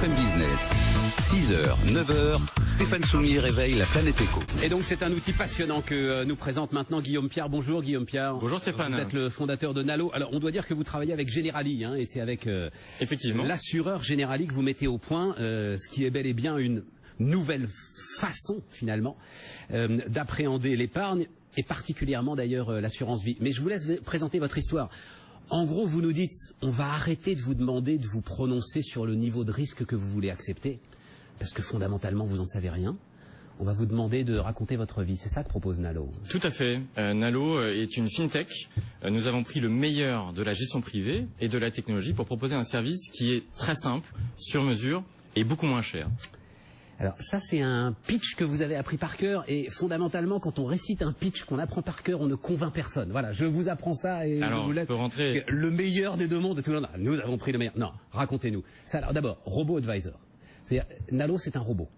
BFM Business. 6h, 9h, Stéphane Soumier réveille la planète éco. Et donc c'est un outil passionnant que euh, nous présente maintenant Guillaume Pierre. Bonjour Guillaume Pierre. Bonjour Stéphane. Vous êtes le fondateur de Nalo. Alors on doit dire que vous travaillez avec Generali, hein, et c'est avec euh, Effectivement. l'assureur Generali que vous mettez au point euh, ce qui est bel et bien une nouvelle façon finalement euh, d'appréhender l'épargne et particulièrement d'ailleurs euh, l'assurance vie. Mais je vous laisse présenter votre histoire. En gros, vous nous dites, on va arrêter de vous demander de vous prononcer sur le niveau de risque que vous voulez accepter, parce que fondamentalement, vous n'en savez rien. On va vous demander de raconter votre vie. C'est ça que propose Nalo. Tout à fait. Euh, Nalo euh, est une fintech. Euh, nous avons pris le meilleur de la gestion privée et de la technologie pour proposer un service qui est très simple, sur mesure et beaucoup moins cher. Alors ça, c'est un pitch que vous avez appris par cœur, et fondamentalement, quand on récite un pitch qu'on apprend par cœur, on ne convainc personne. Voilà, je vous apprends ça et Alors, vous je peux rentrer- le meilleur des deux mondes. Et tout le monde, nous avons pris le meilleur. Non, racontez-nous. Ça, alors d'abord, robot advisor. C'est-à-dire, Nalo, c'est un robot.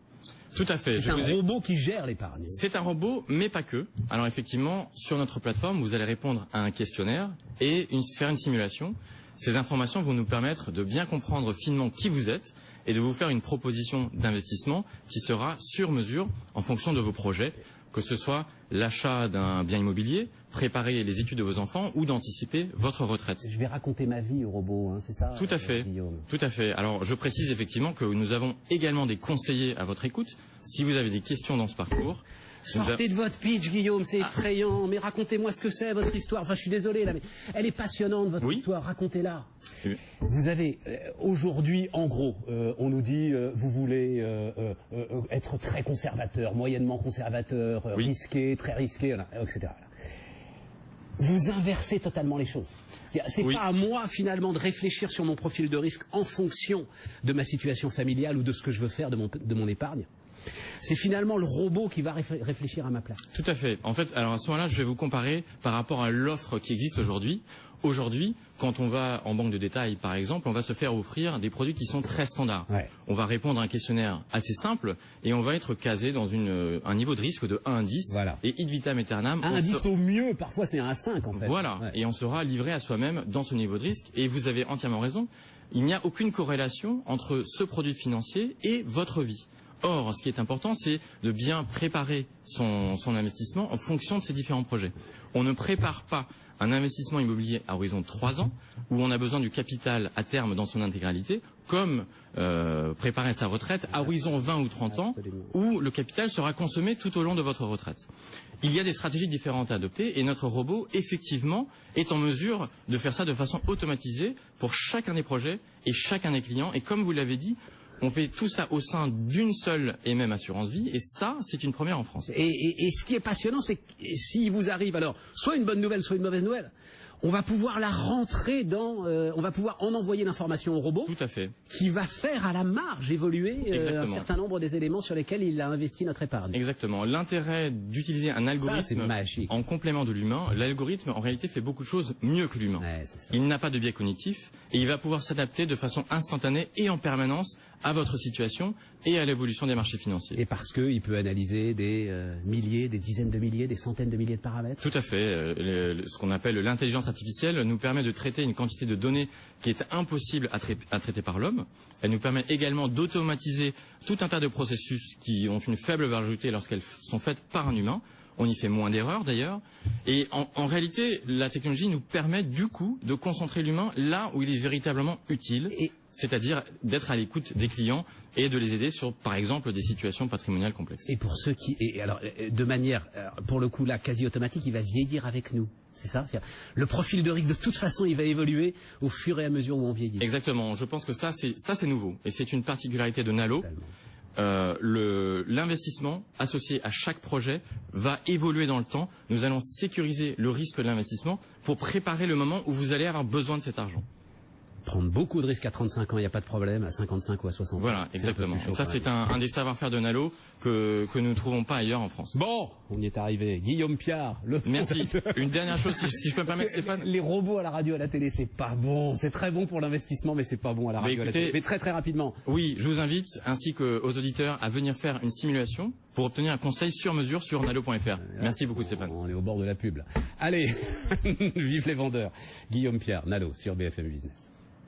Tout à fait. C'est un ai- robot qui gère l'épargne. C'est un robot, mais pas que. Alors effectivement, sur notre plateforme, vous allez répondre à un questionnaire et une- faire une simulation. Ces informations vont nous permettre de bien comprendre finement qui vous êtes et de vous faire une proposition d'investissement qui sera sur mesure en fonction de vos projets, que ce soit l'achat d'un bien immobilier, préparer les études de vos enfants ou d'anticiper votre retraite. Je vais raconter ma vie au robot, hein, c'est ça Tout à euh, fait. Guillaume? Tout à fait. Alors, je précise effectivement que nous avons également des conseillers à votre écoute. Si vous avez des questions dans ce parcours, Sortez de votre pitch, Guillaume, c'est effrayant. Mais racontez-moi ce que c'est, votre histoire. Enfin, je suis désolé, là, mais elle est passionnante, votre Oui. histoire. Racontez-la. Oui. Vous avez, euh, aujourd'hui, en gros, euh, on nous dit, euh, vous voulez euh, être très conservateur, moyennement conservateur, Oui. risqué, très risqué, etc. Vous inversez totalement les choses. C'est c'est Oui. pas à moi, finalement, de réfléchir sur mon profil de risque en fonction de ma situation familiale ou de ce que je veux faire de mon, de mon épargne. C'est finalement le robot qui va réfl- réfléchir à ma place. Tout à fait. En fait, alors à ce moment-là, je vais vous comparer par rapport à l'offre qui existe aujourd'hui. Aujourd'hui, quand on va en banque de détail, par exemple, on va se faire offrir des produits qui sont très standards. Ouais. On va répondre à un questionnaire assez simple et on va être casé dans une, euh, un niveau de risque de 1 à 10. Voilà. Et id vitam aeternam. Un on indice se- au mieux, parfois c'est un 5 en fait. Voilà, Ouais. et on sera livré à soi-même dans ce niveau de risque. Et vous avez entièrement raison, il n'y a aucune corrélation entre ce produit financier et votre vie. Or, ce qui est important, c'est de bien préparer son, investissement en fonction de ces différents projets. On ne prépare pas un investissement immobilier à horizon de 3 ans, où on a besoin du capital à terme dans son intégralité, comme euh, préparer sa retraite à horizon 20 ou 30 ans, où le capital sera consommé tout au long de votre retraite. Il y a des stratégies différentes à adopter et notre robot, effectivement, est en mesure de faire ça de façon automatisée pour chacun des projets et chacun des clients. Et comme vous l'avez dit, on fait tout ça au sein d'une seule et même assurance vie et ça, c'est une première en France. Et, ce qui est passionnant, c'est que s'il vous arrive alors soit une bonne nouvelle, soit une mauvaise nouvelle, on va pouvoir la rentrer dans, euh, on va pouvoir en envoyer l'information au robot Tout à fait. qui va faire à la marge évoluer euh, un certain nombre des éléments sur lesquels il a investi notre épargne. Exactement. L'intérêt d'utiliser un algorithme en complément de l'humain, l'algorithme en réalité fait beaucoup de choses mieux que l'humain. Ouais. Il n'a pas de biais cognitif et il va pouvoir s'adapter de façon instantanée et en permanence à votre situation et à l'évolution des marchés financiers. Et parce qu'il peut analyser des euh, milliers, des dizaines de milliers, des centaines de milliers de paramètres. Tout à fait. Euh, le- le- ce qu'on appelle l'intelligence artificielle nous permet de traiter une quantité de données qui est impossible à, trai- à traiter par l'homme. Elle nous permet également d'automatiser tout un tas de processus qui ont une faible valeur ajoutée lorsqu'elles sont faites par un humain. On y fait moins d'erreurs d'ailleurs. Et en, en réalité, la technologie nous permet du coup de concentrer l'humain là où il est véritablement utile, Et- c'est-à-dire d'être à l'écoute des clients et de les aider sur, par exemple, des situations patrimoniales complexes. Et pour ceux qui, et alors euh, de manière, alors, pour le coup là, quasi automatique, il va vieillir avec nous. C'est ça Le profil de risque, de toute façon, il va évoluer au fur et à mesure où on vieillit. Exactement. Je pense que ça, c'est ça, c'est nouveau, et c'est une particularité de Nalo. Euh, L'investissement associé à chaque projet va évoluer dans le temps. Nous allons sécuriser le risque de l'investissement pour préparer le moment où vous allez avoir besoin de cet argent. Prendre beaucoup de risques à 35 ans, il n'y a pas de problème, à 55 ou à 60 ans. Voilà, exactement. chaud ça, c'est un, un des savoir-faire de Nalo que, que nous ne trouvons pas ailleurs en France. Bon, on y est arrivé. Guillaume Piard, le Merci. Une dernière chose, si, si je peux me permettre, Stéphane. Les robots à la radio, à la télé, c'est pas bon. C'est très bon pour l'investissement, mais c'est pas bon à la radio, à la écoutez- télé. Mais très très rapidement. Oui, je vous invite, ainsi qu'aux auditeurs, à venir faire une simulation pour obtenir un conseil sur mesure sur nalo.fr. Merci beaucoup, Stéphane. On est au bord de la pub. là. Allez, vive les vendeurs. Guillaume Pierre, Nalo, sur BFM Business.